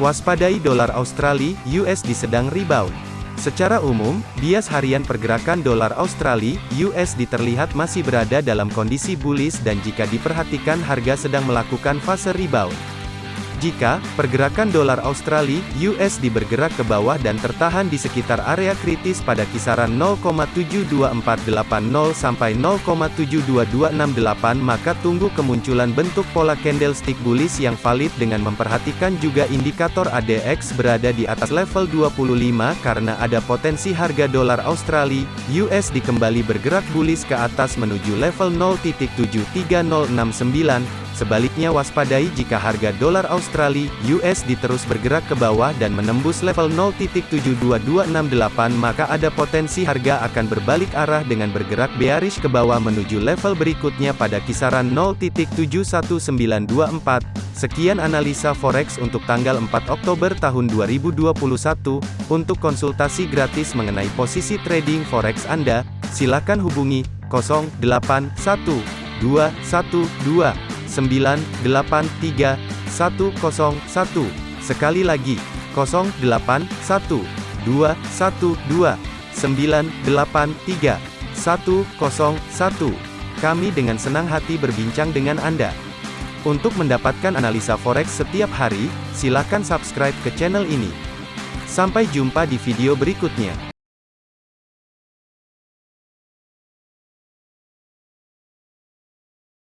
Waspadai dolar Australia USD sedang rebound. Secara umum, bias harian pergerakan dolar Australia USD terlihat masih berada dalam kondisi bullish dan jika diperhatikan harga sedang melakukan fase rebound. Jika pergerakan dolar Australia USD bergerak ke bawah dan tertahan di sekitar area kritis pada kisaran 0,72480 sampai 0,72268 maka tunggu kemunculan bentuk pola candlestick bullish yang valid dengan memperhatikan juga indikator ADX berada di atas level 25 karena ada potensi harga dolar Australia USD kembali bergerak bullish ke atas menuju level 0.73069 Sebaliknya waspadai jika harga dolar Australia USD terus bergerak ke bawah dan menembus level 0.72268 maka ada potensi harga akan berbalik arah dengan bergerak bearish ke bawah menuju level berikutnya pada kisaran 0.71924. Sekian analisa forex untuk tanggal 4 Oktober tahun 2021. Untuk konsultasi gratis mengenai posisi trading forex Anda, silakan hubungi 081212 983 101. Sekali lagi, 081 212 983 101. Kami dengan senang hati berbincang dengan Anda. Untuk mendapatkan analisa forex setiap hari, silakan subscribe ke channel ini. Sampai jumpa di video berikutnya.